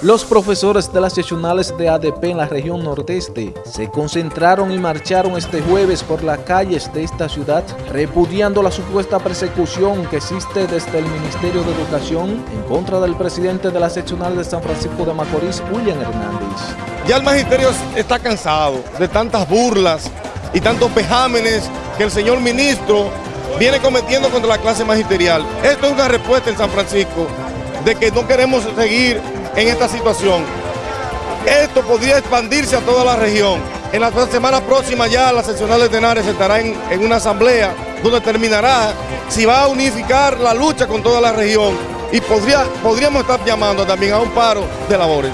Los profesores de las seccionales de ADP en la región nordeste se concentraron y marcharon este jueves por las calles de esta ciudad repudiando la supuesta persecución que existe desde el Ministerio de Educación en contra del presidente de la seccional de San Francisco de Macorís, William Hernández. Ya el magisterio está cansado de tantas burlas y tantos pejámenes que el señor ministro viene cometiendo contra la clase magisterial. Esto es una respuesta en San Francisco de que no queremos seguir en esta situación. Esto podría expandirse a toda la región. En la semana próxima ya la seccional de Tenares estará en, en una asamblea donde terminará si va a unificar la lucha con toda la región y podría, podríamos estar llamando también a un paro de labores.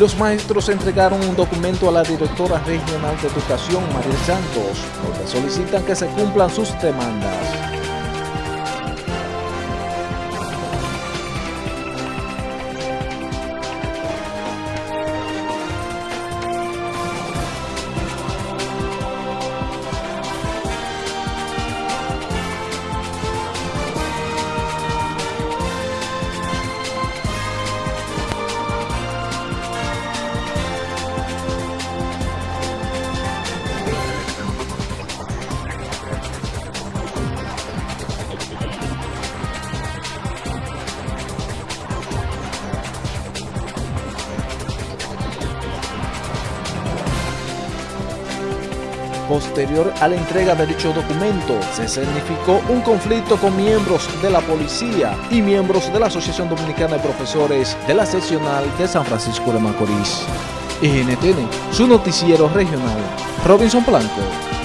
Los maestros entregaron un documento a la directora regional de educación, María Santos, donde solicitan que se cumplan sus demandas. Posterior a la entrega de dicho documento, se significó un conflicto con miembros de la policía y miembros de la Asociación Dominicana de Profesores de la seccional de San Francisco de Macorís. NTN, su noticiero regional. Robinson Blanco.